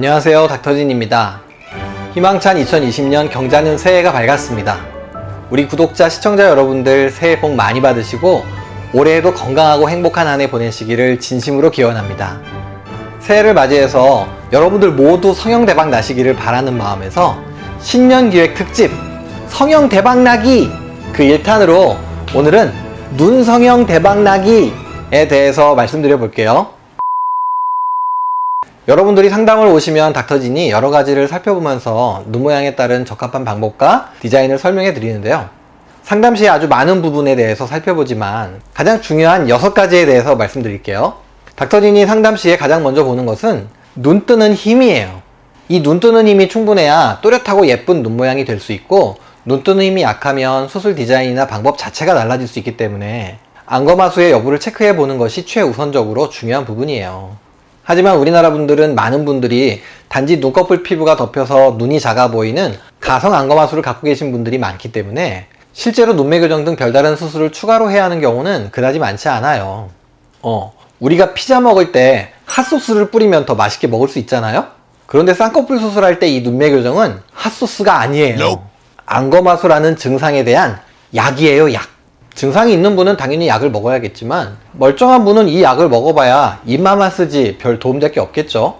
안녕하세요 닥터진입니다. 희망찬 2020년 경자는 새해가 밝았습니다. 우리 구독자 시청자 여러분들 새해 복 많이 받으시고 올해에도 건강하고 행복한 한 해 보내시기를 진심으로 기원합니다. 새해를 맞이해서 여러분들 모두 성형 대박 나시기를 바라는 마음에서 신년 기획 특집 성형 대박 나기 그 1탄으로 오늘은 눈 성형 대박 나기에 대해서 말씀드려 볼게요 여러분들이 상담을 오시면 닥터진이 여러 가지를 살펴보면서 눈 모양에 따른 적합한 방법과 디자인을 설명해 드리는데요. 상담 시에 아주 많은 부분에 대해서 살펴보지만 가장 중요한 6가지에 대해서 말씀드릴게요. 닥터진이 상담 시에 가장 먼저 보는 것은 눈 뜨는 힘이에요. 이 눈 뜨는 힘이 충분해야 또렷하고 예쁜 눈 모양이 될 수 있고 눈 뜨는 힘이 약하면 수술 디자인이나 방법 자체가 달라질 수 있기 때문에 안검하수의 여부를 체크해 보는 것이 최우선적으로 중요한 부분이에요. 하지만 우리나라 분들은 많은 분들이 단지 눈꺼풀 피부가 덮여서 눈이 작아 보이는 가성 안검하수를 갖고 계신 분들이 많기 때문에 실제로 눈매 교정 등 별다른 수술을 추가로 해야 하는 경우는 그다지 많지 않아요. 어, 우리가 피자 먹을 때 핫소스를 뿌리면 더 맛있게 먹을 수 있잖아요? 그런데 쌍꺼풀 수술할 때 이 눈매 교정은 핫소스가 아니에요. 안검하수라는 증상에 대한 약이에요, 약. 증상이 있는 분은 당연히 약을 먹어야겠지만 멀쩡한 분은 이 약을 먹어봐야 입만만 쓰지 별 도움될 게 없겠죠.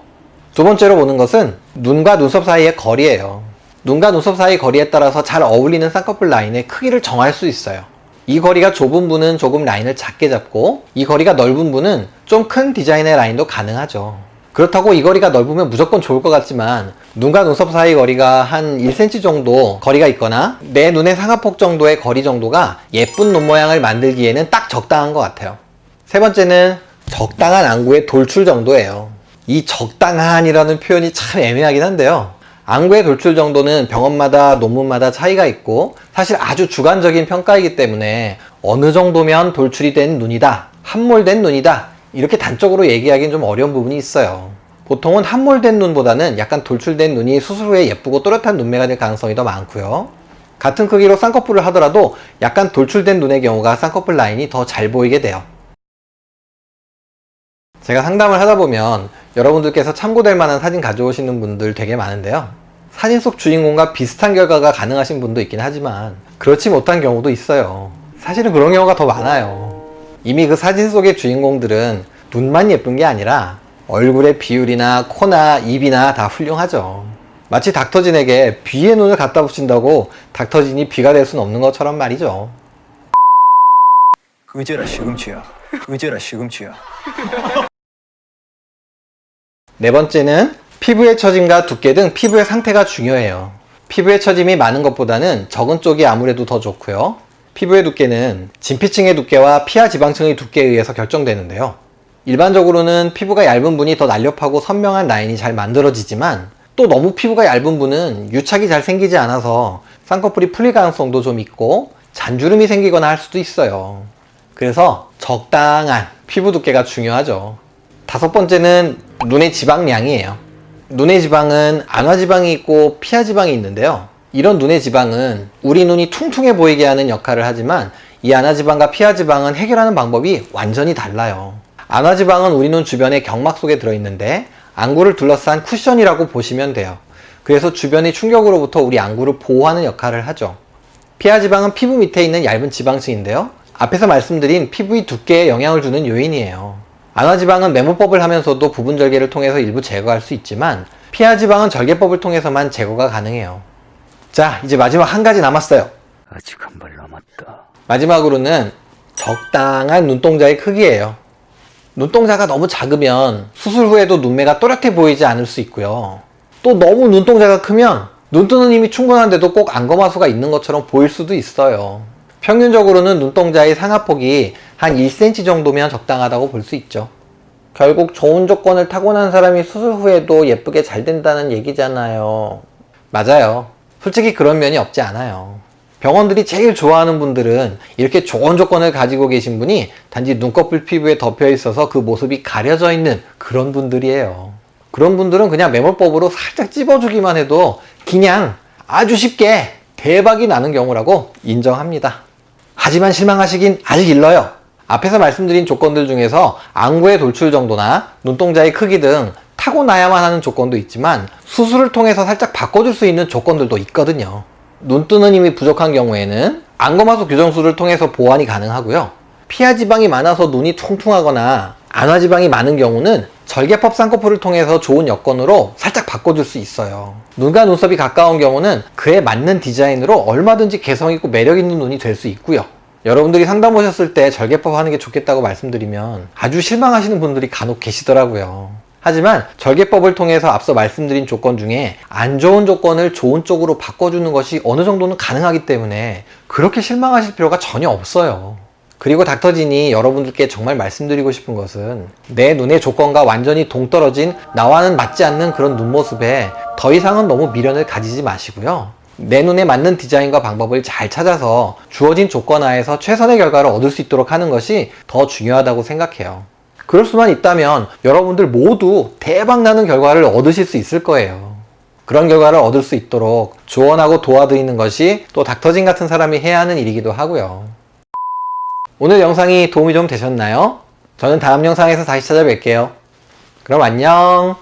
두 번째로 보는 것은 눈과 눈썹 사이의 거리예요. 눈과 눈썹 사이 거리에 따라서 잘 어울리는 쌍꺼풀 라인의 크기를 정할 수 있어요. 이 거리가 좁은 분은 조금 라인을 작게 잡고 이 거리가 넓은 분은 좀 큰 디자인의 라인도 가능하죠 그렇다고 이 거리가 넓으면 무조건 좋을 것 같지만 눈과 눈썹 사이 거리가 한 1cm 정도 거리가 있거나 내 눈의 상하폭 정도의 거리 정도가 예쁜 눈 모양을 만들기에는 딱 적당한 것 같아요. 세 번째는 적당한 안구의 돌출 정도예요. 이 적당한이라는 표현이 참 애매하긴 한데요. 안구의 돌출 정도는 병원마다 논문마다 차이가 있고 사실 아주 주관적인 평가이기 때문에 어느 정도면 돌출이 된 눈이다 함몰된 눈이다 이렇게 단적으로 얘기하기는 좀 어려운 부분이 있어요. 보통은 함몰된 눈보다는 약간 돌출된 눈이 수술 후에 예쁘고 또렷한 눈매가 될 가능성이 더 많고요. 같은 크기로 쌍꺼풀을 하더라도 약간 돌출된 눈의 경우가 쌍꺼풀 라인이 더 잘 보이게 돼요. 제가 상담을 하다 보면 여러분들께서 참고될 만한 사진 가져오시는 분들 되게 많은데요. 사진 속 주인공과 비슷한 결과가 가능하신 분도 있긴 하지만 그렇지 못한 경우도 있어요. 사실은 그런 경우가 더 많아요 이미 그 사진 속의 주인공들은 눈만 예쁜 게 아니라 얼굴의 비율이나 코나 입이나 다 훌륭하죠. 마치 닥터진에게 비의 눈을 갖다 붙인다고 닥터진이 비가 될 수는 없는 것처럼 말이죠. 의제라 시금치야. 의제라 시금치야. 네 번째는 피부의 처짐과 두께 등 피부의 상태가 중요해요. 피부의 처짐이 많은 것보다는 적은 쪽이 아무래도 더 좋고요. 피부의 두께는 진피층의 두께와 피하 지방층의 두께에 의해서 결정되는데요. 일반적으로는 피부가 얇은 분이 더 날렵하고 선명한 라인이 잘 만들어지지만 또 너무 피부가 얇은 분은 유착이 잘 생기지 않아서 쌍꺼풀이 풀릴 가능성도 좀 있고 잔주름이 생기거나 할 수도 있어요. 그래서 적당한 피부 두께가 중요하죠. 다섯 번째는 눈의 지방량이에요. 눈의 지방은 안화지방이 있고 피하지방이 있는데요. 이런 눈의 지방은 우리 눈이 퉁퉁해 보이게 하는 역할을 하지만 이 안화지방과 피하지방은 해결하는 방법이 완전히 달라요. 안화지방은 우리 눈 주변의 경막 속에 들어있는데 안구를 둘러싼 쿠션이라고 보시면 돼요. 그래서 주변의 충격으로부터 우리 안구를 보호하는 역할을 하죠. 피하지방은 피부 밑에 있는 얇은 지방층인데요. 앞에서 말씀드린 피부의 두께에 영향을 주는 요인이에요. 안화지방은 메모법을 하면서도 부분 절개를 통해서 일부 제거할 수 있지만 피하지방은 절개법을 통해서만 제거가 가능해요. 자 이제 마지막 한 가지 남았어요. 아직 한 발 남았다. 마지막으로는 적당한 눈동자의 크기예요. 눈동자가 너무 작으면 수술 후에도 눈매가 또렷해 보이지 않을 수 있고요. 또 너무 눈동자가 크면 눈 뜨는 힘이 충분한데도 꼭 안검하수가 있는 것처럼 보일 수도 있어요. 평균적으로는 눈동자의 상하폭이 한 1cm 정도면 적당하다고 볼 수 있죠. 결국 좋은 조건을 타고난 사람이 수술 후에도 예쁘게 잘 된다는 얘기잖아요. 맞아요 솔직히 그런 면이 없지 않아요. 병원들이 제일 좋아하는 분들은 이렇게 좋은 조건을 가지고 계신 분이 단지 눈꺼풀 피부에 덮여 있어서 그 모습이 가려져 있는 그런 분들이에요. 그런 분들은 그냥 매몰법으로 살짝 찝어주기만 해도 그냥 아주 쉽게 대박이 나는 경우라고 인정합니다. 하지만 실망하시긴 아직 일러요. 앞에서 말씀드린 조건들 중에서 안구의 돌출 정도나 눈동자의 크기 등 타고나야만 하는 조건도 있지만 수술을 통해서 살짝 바꿔줄 수 있는 조건들도 있거든요. 눈 뜨는 힘이 부족한 경우에는 안검하수 교정술을 통해서 보완이 가능하고요. 피하 지방이 많아서 눈이 퉁퉁하거나 안화 지방이 많은 경우는 절개법 쌍꺼풀을 통해서 좋은 여건으로 살짝 바꿔줄 수 있어요. 눈과 눈썹이 가까운 경우는 그에 맞는 디자인으로 얼마든지 개성있고 매력있는 눈이 될 수 있고요. 여러분들이 상담 오셨을 때 절개법 하는 게 좋겠다고 말씀드리면 아주 실망하시는 분들이 간혹 계시더라고요. 하지만 절개법을 통해서 앞서 말씀드린 조건 중에 안 좋은 조건을 좋은 쪽으로 바꿔주는 것이 어느 정도는 가능하기 때문에 그렇게 실망하실 필요가 전혀 없어요. 그리고 닥터진이 여러분들께 정말 말씀드리고 싶은 것은 내 눈의 조건과 완전히 동떨어진 나와는 맞지 않는 그런 눈모습에 더 이상은 너무 미련을 가지지 마시고요. 내 눈에 맞는 디자인과 방법을 잘 찾아서 주어진 조건 하에서 최선의 결과를 얻을 수 있도록 하는 것이 더 중요하다고 생각해요. 그럴 수만 있다면 여러분들 모두 대박 나는 결과를 얻으실 수 있을 거예요. 그런 결과를 얻을 수 있도록 조언하고 도와드리는 것이 또 닥터진 같은 사람이 해야 하는 일이기도 하고요. 오늘 영상이 도움이 좀 되셨나요? 저는 다음 영상에서 다시 찾아뵐게요. 그럼 안녕!